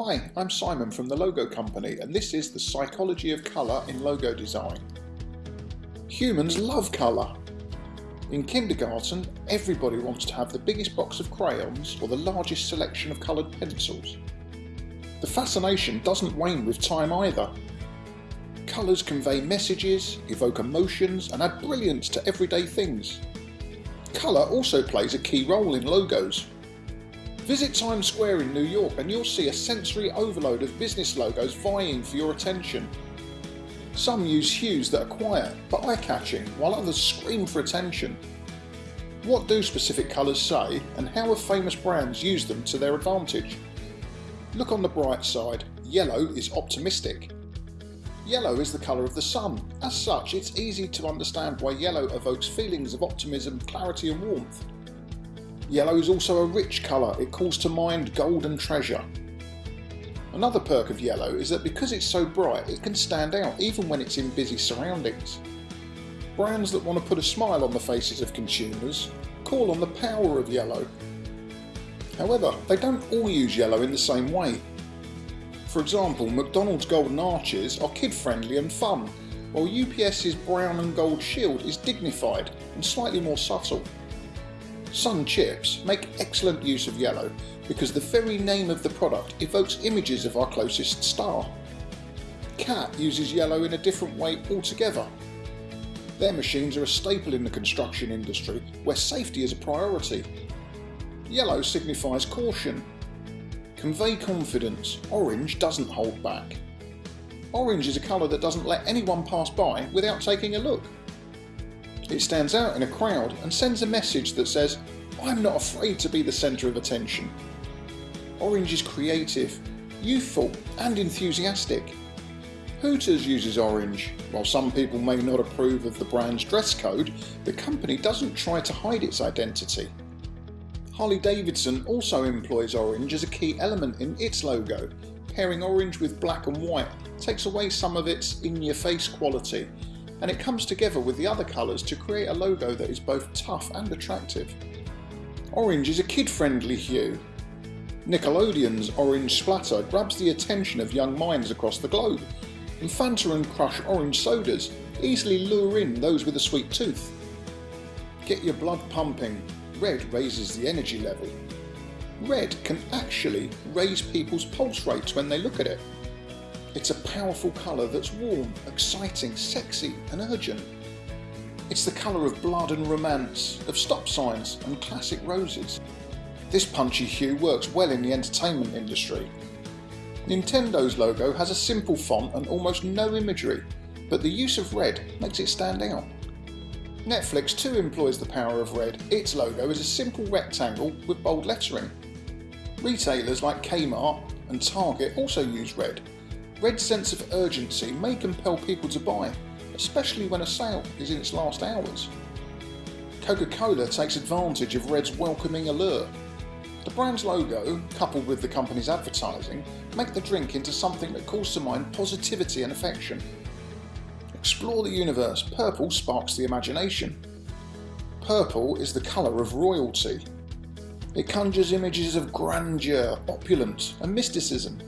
Hi, I'm Simon from the Logo Company and this is the psychology of colour in logo design. Humans love colour. In kindergarten, everybody wants to have the biggest box of crayons or the largest selection of coloured pencils. The fascination doesn't wane with time either. Colours convey messages, evoke emotions and add brilliance to everyday things. Colour also plays a key role in logos. Visit Times Square in New York and you'll see a sensory overload of business logos vying for your attention. Some use hues that are quiet but eye-catching, while others scream for attention. What do specific colours say and how have famous brands used them to their advantage? Look on the bright side, yellow is optimistic. Yellow is the colour of the sun. As such, it's easy to understand why yellow evokes feelings of optimism, clarity and warmth. Yellow is also a rich colour, it calls to mind gold and treasure. Another perk of yellow is that because it's so bright it can stand out even when it's in busy surroundings. Brands that want to put a smile on the faces of consumers call on the power of yellow. However, they don't all use yellow in the same way. For example, McDonald's golden arches are kid friendly and fun, while UPS's brown and gold shield is dignified and slightly more subtle. Sun chips make excellent use of yellow because the very name of the product evokes images of our closest star. CAT uses yellow in a different way altogether. Their machines are a staple in the construction industry where safety is a priority. Yellow signifies caution. Convey confidence, orange doesn't hold back. Orange is a colour that doesn't let anyone pass by without taking a look. It stands out in a crowd and sends a message that says, I'm not afraid to be the centre of attention. Orange is creative, youthful and enthusiastic. Hooters uses orange. While some people may not approve of the brand's dress code, the company doesn't try to hide its identity. Harley Davidson also employs orange as a key element in its logo. Pairing orange with black and white takes away some of its in-your-face quality and it comes together with the other colours to create a logo that is both tough and attractive. Orange is a kid-friendly hue. Nickelodeon's orange splatter grabs the attention of young minds across the globe, and Fanta and Crush orange sodas easily lure in those with a sweet tooth. Get your blood pumping, red raises the energy level. Red can actually raise people's pulse rates when they look at it. It's a powerful colour that's warm, exciting, sexy and urgent. It's the colour of blood and romance, of stop signs and classic roses. This punchy hue works well in the entertainment industry. Nintendo's logo has a simple font and almost no imagery, but the use of red makes it stand out. Netflix too employs the power of red. Its logo is a simple rectangle with bold lettering. Retailers like Kmart and Target also use red, Red's sense of urgency may compel people to buy, especially when a sale is in its last hours. Coca-Cola takes advantage of Red's welcoming allure. The brand's logo, coupled with the company's advertising, make the drink into something that calls to mind positivity and affection. Explore the universe, purple sparks the imagination. Purple is the colour of royalty. It conjures images of grandeur, opulence and mysticism.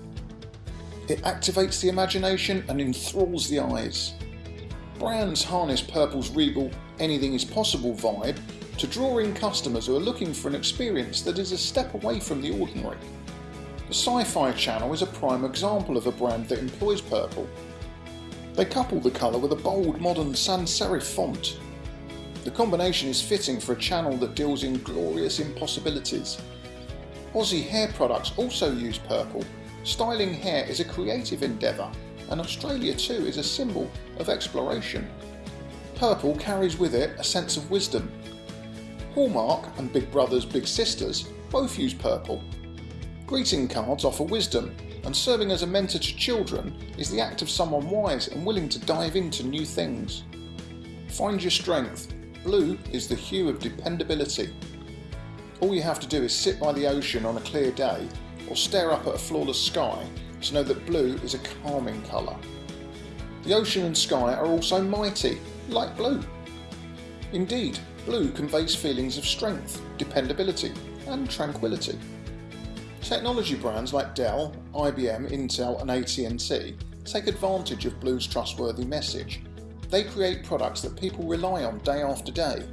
It activates the imagination and enthralls the eyes. Brands harness Purple's regal anything is possible vibe to draw in customers who are looking for an experience that is a step away from the ordinary. The Sci-Fi Channel is a prime example of a brand that employs purple. They couple the colour with a bold modern sans serif font. The combination is fitting for a channel that deals in glorious impossibilities. Aussie hair products also use purple Styling hair is a creative endeavour and Australia too is a symbol of exploration. Purple carries with it a sense of wisdom. Hallmark and Big Brothers Big Sisters both use purple. Greeting cards offer wisdom and serving as a mentor to children is the act of someone wise and willing to dive into new things. Find your strength. Blue is the hue of dependability. All you have to do is sit by the ocean on a clear day or stare up at a flawless sky to know that blue is a calming colour. The ocean and sky are also mighty, like blue. Indeed, blue conveys feelings of strength, dependability and tranquility. Technology brands like Dell, IBM, Intel and AT&T take advantage of blue's trustworthy message. They create products that people rely on day after day.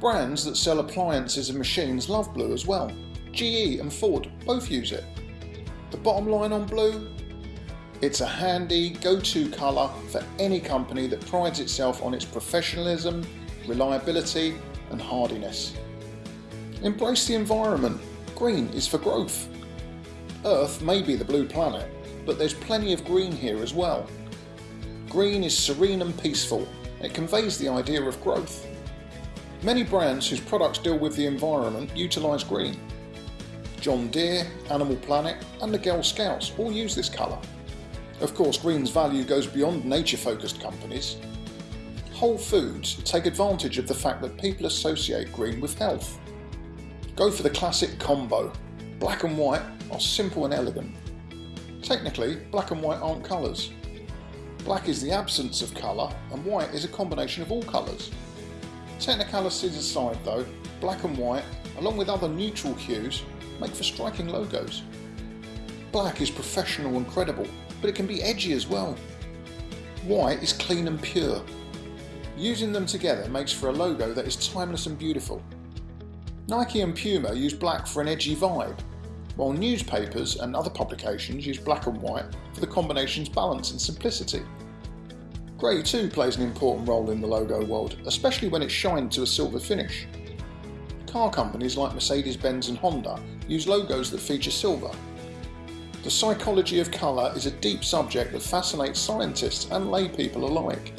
Brands that sell appliances and machines love blue as well. GE and Ford both use it. The bottom line on blue? It's a handy go-to colour for any company that prides itself on its professionalism, reliability and hardiness. Embrace the environment. Green is for growth. Earth may be the blue planet, but there's plenty of green here as well. Green is serene and peaceful. It conveys the idea of growth. Many brands whose products deal with the environment utilise green. John Deere, Animal Planet and the Girl Scouts all use this colour. Of course green's value goes beyond nature-focused companies. Whole Foods take advantage of the fact that people associate green with health. Go for the classic combo. Black and white are simple and elegant. Technically, black and white aren't colours. Black is the absence of colour and white is a combination of all colours. Technicalities aside though, black and white, along with other neutral hues, make for striking logos. Black is professional and credible, but it can be edgy as well. White is clean and pure. Using them together makes for a logo that is timeless and beautiful. Nike and Puma use black for an edgy vibe, while newspapers and other publications use black and white for the combination's balance and simplicity. Grey too plays an important role in the logo world, especially when it's shined to a silver finish. Car companies like Mercedes-Benz and Honda use logos that feature silver. The psychology of colour is a deep subject that fascinates scientists and laypeople alike.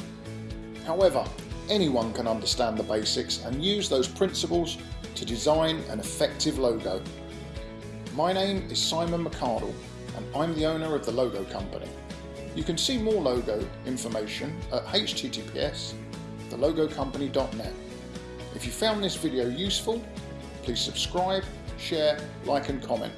However, anyone can understand the basics and use those principles to design an effective logo. My name is Simon McArdle and I'm the owner of the Logo Company. You can see more logo information at https thelogocompany.net. If you found this video useful, please subscribe, share, like and comment.